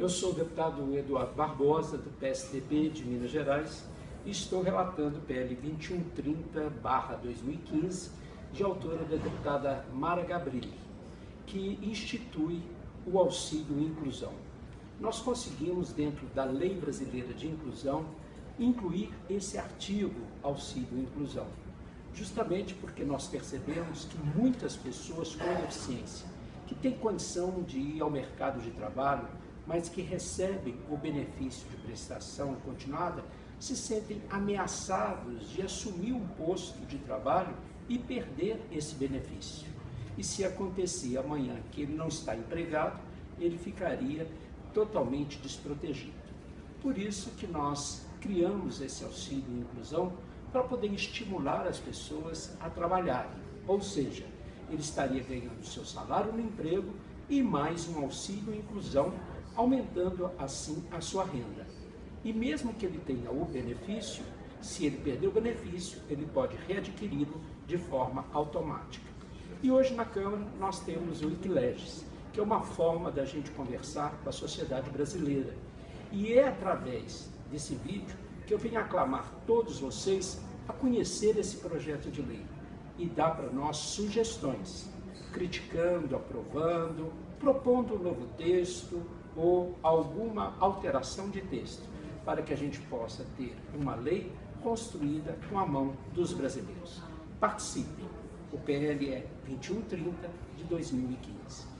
Eu sou o deputado Eduardo Barbosa, do PSDB de Minas Gerais, e estou relatando o PL 2130-2015, de autora da deputada Mara Gabrilli, que institui o auxílio inclusão. Nós conseguimos, dentro da Lei Brasileira de Inclusão, incluir esse artigo auxílio inclusão, justamente porque nós percebemos que muitas pessoas com deficiência, que têm condição de ir ao mercado de trabalho, mas que recebem o benefício de prestação continuada, se sentem ameaçados de assumir um posto de trabalho e perder esse benefício. E se acontecer amanhã que ele não está empregado, ele ficaria totalmente desprotegido. Por isso que nós criamos esse auxílio inclusão para poder estimular as pessoas a trabalharem. Ou seja, ele estaria ganhando seu salário no emprego e mais um auxílio inclusão, aumentando assim a sua renda. E mesmo que ele tenha o benefício, se ele perder o benefício, ele pode readquiri-lo de forma automática. E hoje na Câmara nós temos o Wikileges, que é uma forma da gente conversar com a sociedade brasileira. E é através desse vídeo que eu venho aclamar todos vocês a conhecer esse projeto de lei e dar para nós sugestões, criticando, aprovando, propondo um novo texto ou alguma alteração de texto, para que a gente possa ter uma lei construída com a mão dos brasileiros. Participem! O PL é 2130 de 2015.